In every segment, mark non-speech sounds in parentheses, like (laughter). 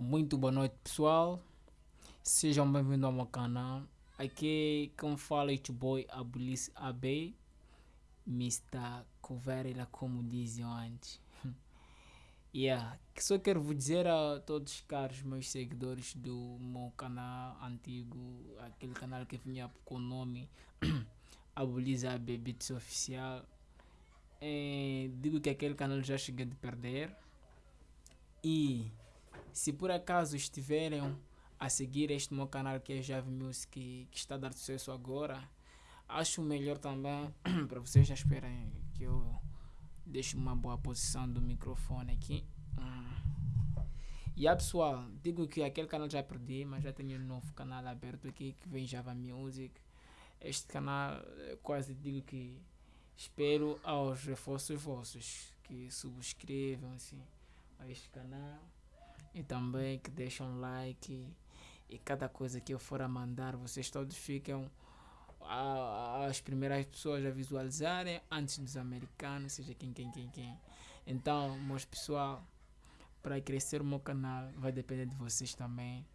Muito boa noite pessoal, sejam bem-vindos ao meu canal. Aqui quem fala é boy Abulis AB, Mr. Coverela como diziam antes. (laughs) yeah. Só quero vos dizer a todos os caros meus seguidores do meu canal antigo, aquele canal que vinha com o nome (clears throat) Abulis AB Beats Oficial. É, digo que aquele canal já cheguei de perder e se por acaso estiverem a seguir este meu canal que é Jave Music, que está a dar sucesso agora, acho melhor também (clears throat) para vocês já esperem que eu deixe uma boa posição do microfone aqui. Hum. E aí pessoal, digo que aquele canal já perdi, mas já tenho um novo canal aberto aqui que vem Java Music. Este canal quase digo que espero aos reforços vossos que subscrevam assim a este canal e também que deixem um like e, cada coisa que eu for a mandar vocês todos ficam a, as primeiras pessoas a visualizarem antes dos americanos, seja quem, quem, quem, quem. Então, meus pessoal, para crescer o meu canal vai depender de vocês também.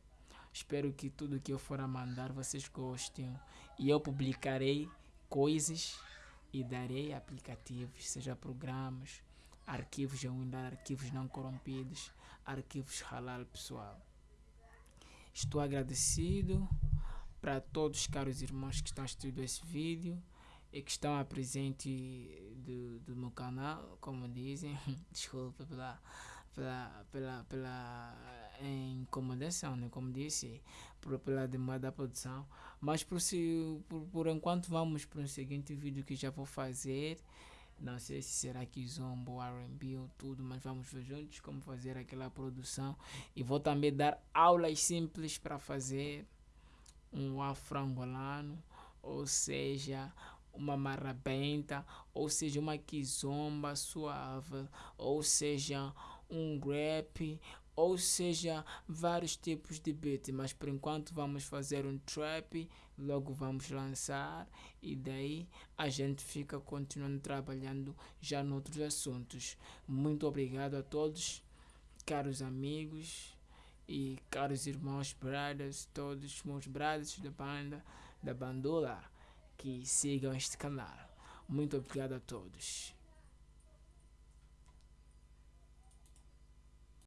Espero que tudo que eu for a mandar vocês gostem e eu publicarei coisas e darei aplicativos, seja programas, arquivos de Windows, arquivos não corrompidos, arquivos halal pessoal. Estou agradecido para todos os caros irmãos que estão assistindo esse vídeo e que estão a presente do, do meu canal, como dizem, (laughs) desculpa pela, pela, pela, pela incomodação, né? como disse, por, pela demora da produção, mas por, por, por enquanto vamos para o seguinte vídeo que já vou fazer, não sei se será que zombo, R&B ou tudo, mas vamos ver juntos como fazer aquela produção. E vou também dar aulas simples para fazer um afro-angolano, ou seja, uma marrabenta, ou seja, uma kizomba suave, ou seja, um rap, ou seja, vários tipos de beat, mas por enquanto vamos fazer um trap, logo vamos lançar e daí a gente fica continuando trabalhando já noutros assuntos. Muito obrigado a todos, caros amigos e caros irmãos, brothers, todos meus brothers da banda, da bandola, que sigam este canal. Muito obrigado a todos.